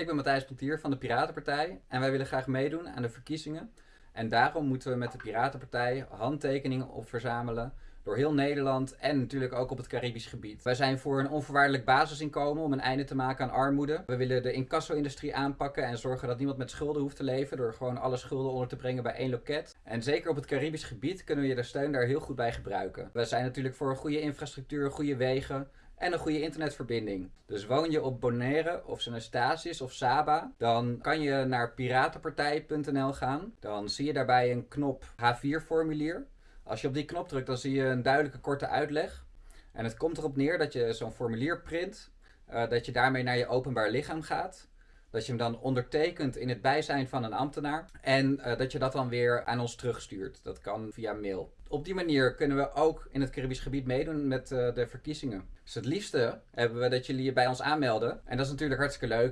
Ik ben Matthijs Plantier van de Piratenpartij en wij willen graag meedoen aan de verkiezingen. En daarom moeten we met de Piratenpartij handtekeningen op verzamelen door heel Nederland en natuurlijk ook op het Caribisch gebied. Wij zijn voor een onvoorwaardelijk basisinkomen om een einde te maken aan armoede. We willen de incasso-industrie aanpakken en zorgen dat niemand met schulden hoeft te leven door gewoon alle schulden onder te brengen bij één loket. En zeker op het Caribisch gebied kunnen we je de steun daar heel goed bij gebruiken. We zijn natuurlijk voor een goede infrastructuur, goede wegen, en een goede internetverbinding. Dus woon je op Bonaire of St. of Saba, dan kan je naar piratenpartij.nl gaan. Dan zie je daarbij een knop H4-formulier. Als je op die knop drukt, dan zie je een duidelijke korte uitleg. En het komt erop neer dat je zo'n formulier print, uh, dat je daarmee naar je openbaar lichaam gaat. Dat je hem dan ondertekent in het bijzijn van een ambtenaar. En uh, dat je dat dan weer aan ons terugstuurt. Dat kan via mail. Op die manier kunnen we ook in het Caribisch gebied meedoen met uh, de verkiezingen. Dus het liefste hebben we dat jullie je bij ons aanmelden. En dat is natuurlijk hartstikke leuk.